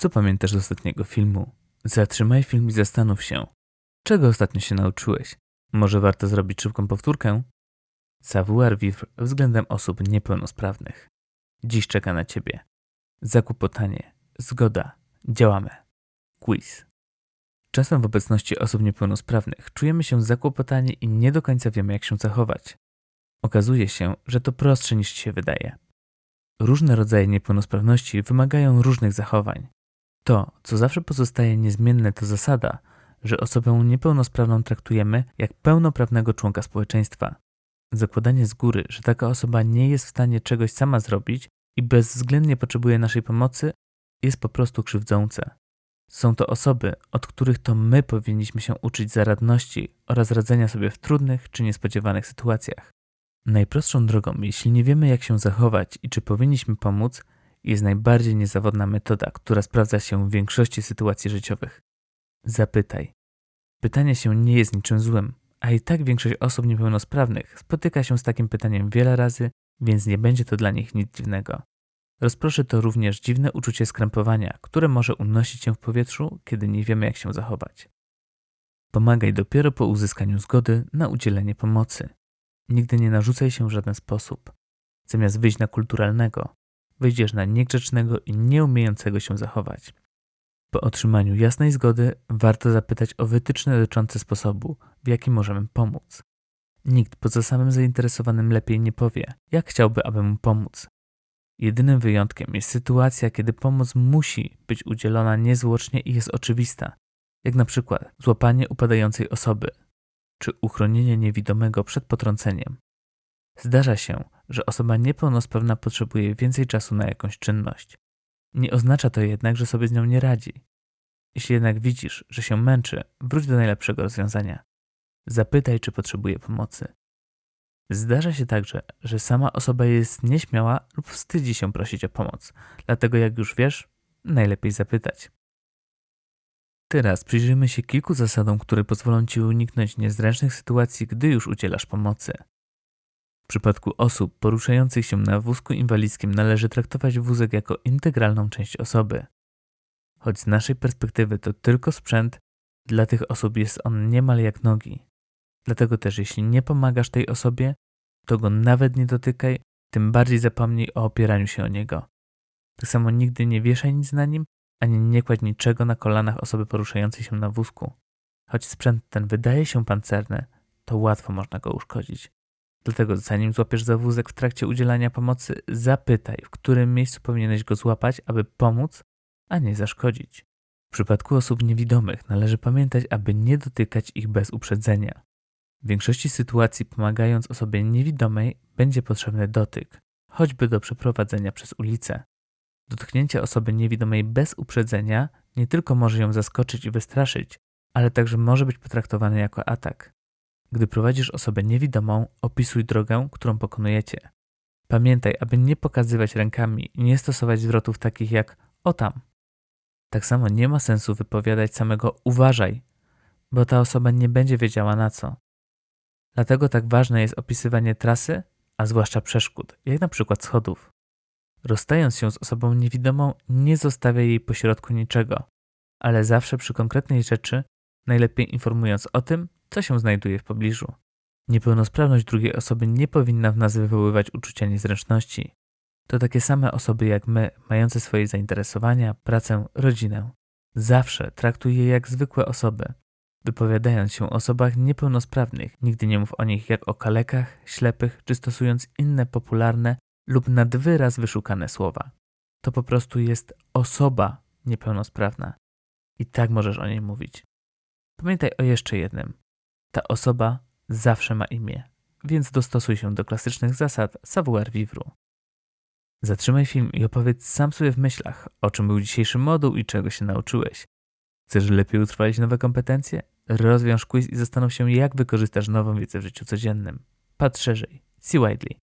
Co pamiętasz z ostatniego filmu? Zatrzymaj film i zastanów się. Czego ostatnio się nauczyłeś? Może warto zrobić szybką powtórkę? Savoir vivre względem osób niepełnosprawnych. Dziś czeka na Ciebie. Zakłopotanie. Zgoda. Działamy. Quiz. Czasem w obecności osób niepełnosprawnych czujemy się zakłopotani i nie do końca wiemy, jak się zachować. Okazuje się, że to prostsze niż się wydaje. Różne rodzaje niepełnosprawności wymagają różnych zachowań. To, co zawsze pozostaje niezmienne, to zasada, że osobę niepełnosprawną traktujemy jak pełnoprawnego członka społeczeństwa. Zakładanie z góry, że taka osoba nie jest w stanie czegoś sama zrobić i bezwzględnie potrzebuje naszej pomocy, jest po prostu krzywdzące. Są to osoby, od których to my powinniśmy się uczyć zaradności oraz radzenia sobie w trudnych czy niespodziewanych sytuacjach. Najprostszą drogą, jeśli nie wiemy jak się zachować i czy powinniśmy pomóc, jest najbardziej niezawodna metoda, która sprawdza się w większości sytuacji życiowych. Zapytaj. Pytanie się nie jest niczym złym, a i tak większość osób niepełnosprawnych spotyka się z takim pytaniem wiele razy, więc nie będzie to dla nich nic dziwnego. Rozproszy to również dziwne uczucie skrępowania, które może unosić się w powietrzu, kiedy nie wiemy jak się zachować. Pomagaj dopiero po uzyskaniu zgody na udzielenie pomocy. Nigdy nie narzucaj się w żaden sposób. Zamiast wyjść na kulturalnego, wyjdziesz na niegrzecznego i nieumiejącego się zachować. Po otrzymaniu jasnej zgody warto zapytać o wytyczne dotyczące sposobu, w jaki możemy pomóc. Nikt poza samym zainteresowanym lepiej nie powie, jak chciałby, aby mu pomóc. Jedynym wyjątkiem jest sytuacja, kiedy pomoc musi być udzielona niezwłocznie i jest oczywista, jak na przykład złapanie upadającej osoby czy uchronienie niewidomego przed potrąceniem. Zdarza się, że osoba niepełnosprawna potrzebuje więcej czasu na jakąś czynność. Nie oznacza to jednak, że sobie z nią nie radzi. Jeśli jednak widzisz, że się męczy, wróć do najlepszego rozwiązania. Zapytaj, czy potrzebuje pomocy. Zdarza się także, że sama osoba jest nieśmiała lub wstydzi się prosić o pomoc, dlatego jak już wiesz, najlepiej zapytać. Teraz przyjrzyjmy się kilku zasadom, które pozwolą Ci uniknąć niezręcznych sytuacji, gdy już udzielasz pomocy. W przypadku osób poruszających się na wózku inwalidzkim należy traktować wózek jako integralną część osoby. Choć z naszej perspektywy to tylko sprzęt, dla tych osób jest on niemal jak nogi. Dlatego też jeśli nie pomagasz tej osobie, to go nawet nie dotykaj, tym bardziej zapomnij o opieraniu się o niego. Tak samo nigdy nie wieszaj nic na nim, ani nie kładź niczego na kolanach osoby poruszającej się na wózku. Choć sprzęt ten wydaje się pancerny, to łatwo można go uszkodzić. Dlatego zanim złapiesz za wózek w trakcie udzielania pomocy, zapytaj, w którym miejscu powinieneś go złapać, aby pomóc, a nie zaszkodzić. W przypadku osób niewidomych należy pamiętać, aby nie dotykać ich bez uprzedzenia. W większości sytuacji pomagając osobie niewidomej będzie potrzebny dotyk, choćby do przeprowadzenia przez ulicę. Dotknięcie osoby niewidomej bez uprzedzenia nie tylko może ją zaskoczyć i wystraszyć, ale także może być potraktowane jako atak. Gdy prowadzisz osobę niewidomą, opisuj drogę, którą pokonujecie. Pamiętaj, aby nie pokazywać rękami i nie stosować zwrotów takich jak o tam. Tak samo nie ma sensu wypowiadać samego uważaj, bo ta osoba nie będzie wiedziała na co. Dlatego tak ważne jest opisywanie trasy, a zwłaszcza przeszkód, jak na przykład schodów. Rozstając się z osobą niewidomą, nie zostawia jej pośrodku niczego, ale zawsze przy konkretnej rzeczy, najlepiej informując o tym, co się znajduje w pobliżu. Niepełnosprawność drugiej osoby nie powinna w nas wywoływać uczucia niezręczności. To takie same osoby jak my, mające swoje zainteresowania, pracę, rodzinę. Zawsze traktuj je jak zwykłe osoby, Wypowiadając się o osobach niepełnosprawnych, nigdy nie mów o nich jak o kalekach, ślepych, czy stosując inne popularne lub nad wyraz wyszukane słowa. To po prostu jest osoba niepełnosprawna. I tak możesz o niej mówić. Pamiętaj o jeszcze jednym. Ta osoba zawsze ma imię, więc dostosuj się do klasycznych zasad savoir vivre. Zatrzymaj film i opowiedz sam sobie w myślach, o czym był dzisiejszy moduł i czego się nauczyłeś. Chcesz lepiej utrwalić nowe kompetencje? Rozwiąż quiz i zastanów się, jak wykorzystasz nową wiedzę w życiu codziennym. Patrz szerzej. See widely.